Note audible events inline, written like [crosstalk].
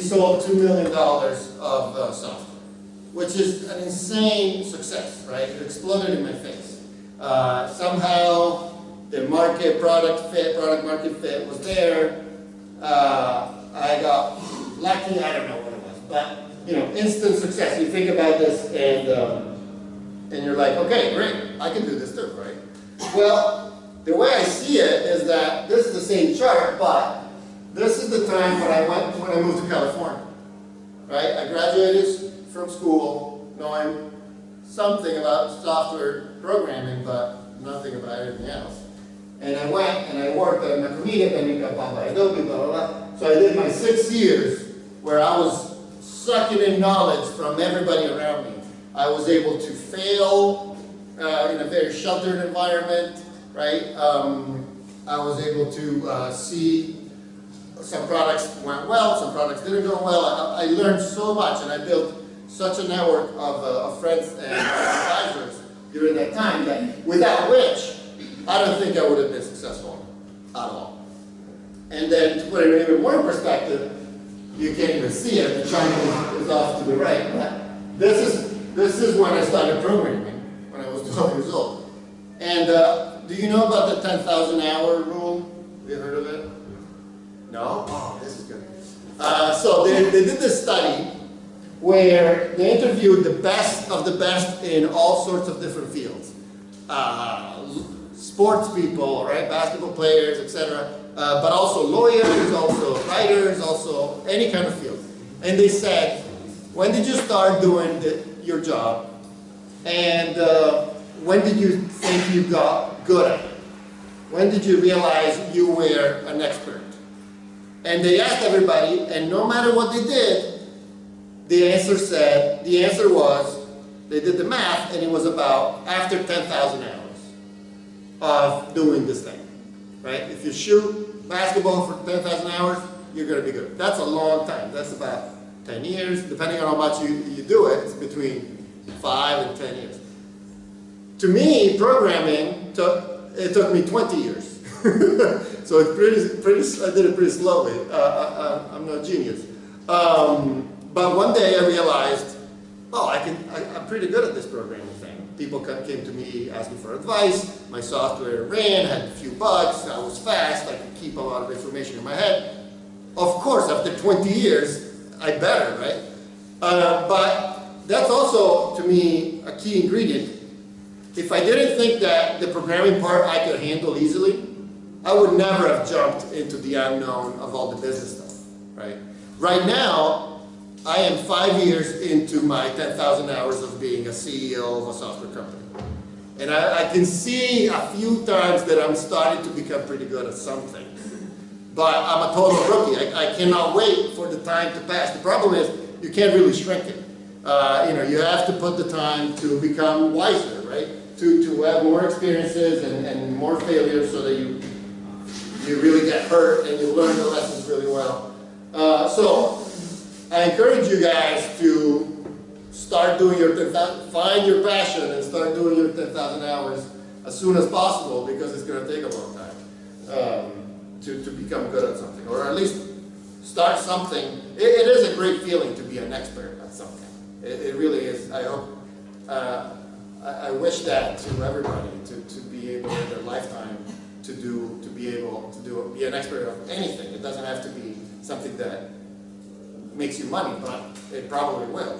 we sold $2 million of uh, software, which is an insane success, right? It exploded in my face. Uh, somehow, the market product fit, product market fit was there. Uh, I got lucky, I don't know what it was, but you know, instant success. You think about this and um, and you're like, okay, great, I can do this too, right? Well, the way I see it is that this is the same chart, but this is the time when I went when I moved to California. Right? I graduated from school knowing something about software programming, but nothing about anything else. And I went and I worked at Macromedia, then we got bought by Adobe, blah, blah, blah. So I did my six years where I was sucking in knowledge from everybody around me. I was able to fail uh, in a very sheltered environment, right? Um, I was able to uh, see some products went well, some products didn't go well. I, I learned so much and I built such a network of, uh, of friends and advisors during that time that without which I don't think I would have been successful at all. And then to put it in even more perspective, you can't even see it, the triangle is off to the right, but this is, this is when I started programming, when I was 12 years old. And uh, do you know about the 10,000 hour rule? Have you heard of it? No? Oh, this is good. They, they did this study where they interviewed the best of the best in all sorts of different fields. Uh, sports people, right, basketball players, etc. Uh, but also lawyers, also writers, also any kind of field. And they said, when did you start doing the, your job? And uh, when did you think you got good at it? When did you realize you were an expert? And they asked everybody, and no matter what they did, the answer said, the answer was, they did the math, and it was about after 10,000 hours of doing this thing, right? If you shoot basketball for 10,000 hours, you're going to be good. That's a long time. That's about 10 years. Depending on how much you, you do it, it's between 5 and 10 years. To me, programming took, it took me 20 years. [laughs] so it's pretty, pretty, I did it pretty slowly. Uh, I, am no genius. Um, but one day I realized, oh, I can, I, I'm pretty good at this programming thing. People came to me asking for advice. My software ran, had a few bugs. I was fast. I could keep a lot of information in my head. Of course, after 20 years, I better, right? Uh, but that's also, to me, a key ingredient. If I didn't think that the programming part I could handle easily, I would never have jumped into the unknown of all the business stuff, right? Right now, I am five years into my 10,000 hours of being a CEO of a software company. And I, I, can see a few times that I'm starting to become pretty good at something. But I'm a total rookie. I, I cannot wait for the time to pass. The problem is you can't really shrink it. Uh, you know, you have to put the time to become wiser, right? To, to have more experiences and, and more failures so that you you really get hurt and you learn the lessons really well. Uh, so I encourage you guys to start doing your 10,000, find your passion and start doing your 10,000 hours as soon as possible because it's going to take a long time um, to, to become good at something or at least start something. It, it is a great feeling to be an expert at something. It, it really is. I hope, uh, I, I wish that to everybody to, to be able in their lifetime to do, to be able to do, be an expert of anything. It doesn't have to be something that makes you money, but it probably will.